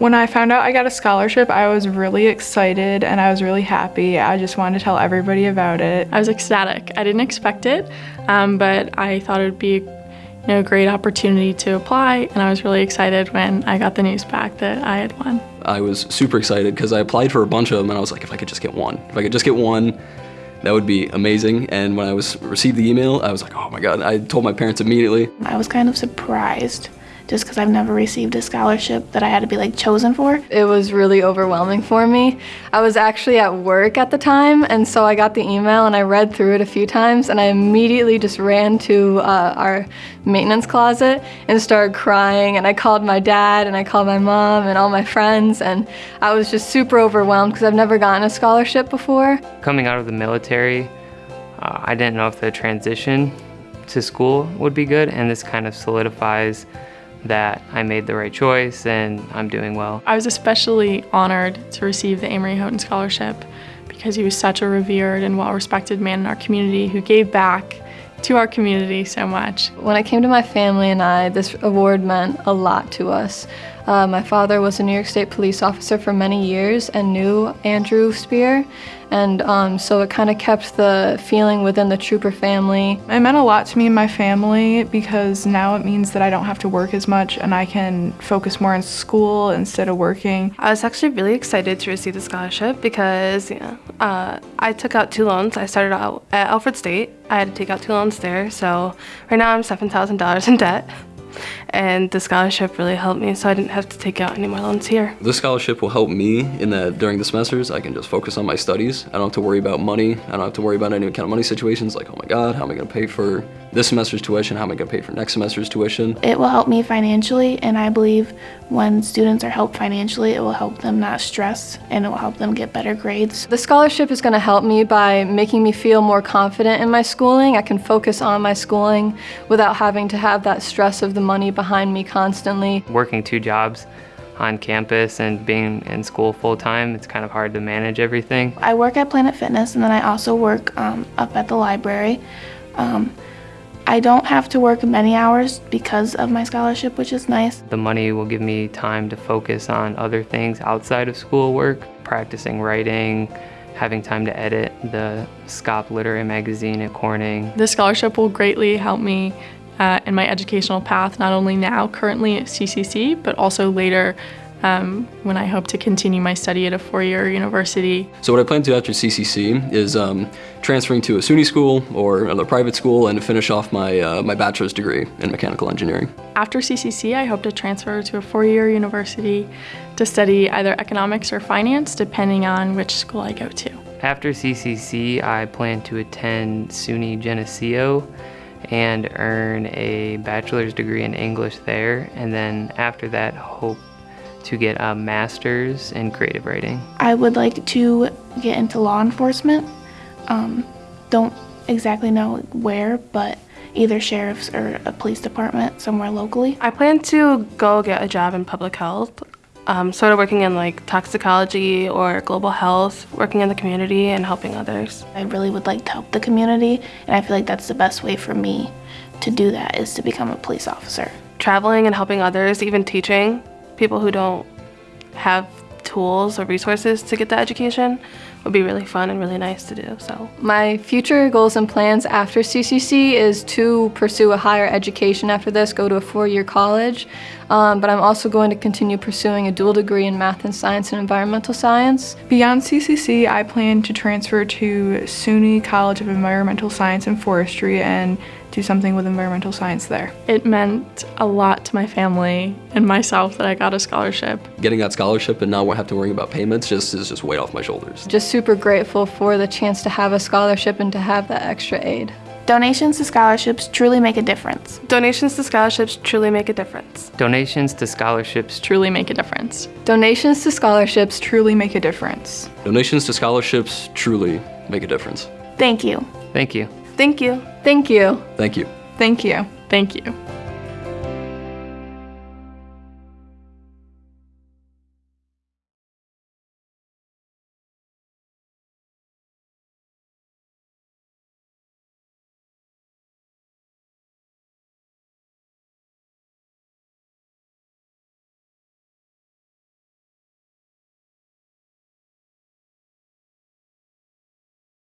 When I found out I got a scholarship, I was really excited and I was really happy. I just wanted to tell everybody about it. I was ecstatic. I didn't expect it, um, but I thought it would be you know, a great opportunity to apply, and I was really excited when I got the news back that I had won. I was super excited because I applied for a bunch of them and I was like, if I could just get one. If I could just get one, that would be amazing. And when I was received the email, I was like, oh my God. I told my parents immediately. I was kind of surprised just because I've never received a scholarship that I had to be like chosen for. It was really overwhelming for me. I was actually at work at the time and so I got the email and I read through it a few times and I immediately just ran to uh, our maintenance closet and started crying and I called my dad and I called my mom and all my friends and I was just super overwhelmed because I've never gotten a scholarship before. Coming out of the military, uh, I didn't know if the transition to school would be good and this kind of solidifies that I made the right choice and I'm doing well. I was especially honored to receive the Amory Houghton Scholarship because he was such a revered and well-respected man in our community who gave back to our community so much. When it came to my family and I, this award meant a lot to us. Uh, my father was a New York State police officer for many years and knew Andrew Spear, and um, so it kind of kept the feeling within the trooper family. It meant a lot to me and my family because now it means that I don't have to work as much and I can focus more on school instead of working. I was actually really excited to receive the scholarship because you know, uh, I took out two loans. I started out at Alfred State. I had to take out two loans there, so right now I'm $7,000 in debt and the scholarship really helped me so I didn't have to take out any more loans here. This scholarship will help me in that during the semesters I can just focus on my studies. I don't have to worry about money. I don't have to worry about any kind of money situations like, oh my god, how am I going to pay for this semester's tuition? How am I going to pay for next semester's tuition? It will help me financially and I believe when students are helped financially, it will help them not stress and it will help them get better grades. The scholarship is going to help me by making me feel more confident in my schooling. I can focus on my schooling without having to have that stress of the money behind me constantly. Working two jobs on campus and being in school full-time, it's kind of hard to manage everything. I work at Planet Fitness and then I also work um, up at the library. Um, I don't have to work many hours because of my scholarship, which is nice. The money will give me time to focus on other things outside of schoolwork, practicing writing, having time to edit the SCOP Literary Magazine at Corning. The scholarship will greatly help me uh, in my educational path, not only now, currently at CCC, but also later um, when I hope to continue my study at a four-year university. So what I plan to do after CCC is um, transferring to a SUNY school or another private school and finish off my, uh, my bachelor's degree in mechanical engineering. After CCC, I hope to transfer to a four-year university to study either economics or finance, depending on which school I go to. After CCC, I plan to attend SUNY Geneseo and earn a bachelor's degree in English there and then after that hope to get a master's in creative writing. I would like to get into law enforcement. Um, don't exactly know where, but either sheriff's or a police department somewhere locally. I plan to go get a job in public health um, sort of working in like toxicology or global health, working in the community and helping others. I really would like to help the community and I feel like that's the best way for me to do that is to become a police officer. Traveling and helping others, even teaching people who don't have tools or resources to get the education would be really fun and really nice to do. So My future goals and plans after CCC is to pursue a higher education after this, go to a four-year college, um, but I'm also going to continue pursuing a dual degree in math and science and environmental science. Beyond CCC, I plan to transfer to SUNY College of Environmental Science and Forestry and do something with environmental science there. It meant a lot to my family and myself that I got a scholarship. Getting that scholarship and not have to worry about payments just is just weight off my shoulders. Just super grateful for the chance to have a scholarship and to have that extra aid. Donations to scholarships truly make a difference. Donations to scholarships truly make a difference. Donations to scholarships truly make a difference. Donations to scholarships truly make a difference. Donations to scholarships truly make a difference. Thank you. Thank you. Thank you. Thank you. Thank you. Thank you. Thank you.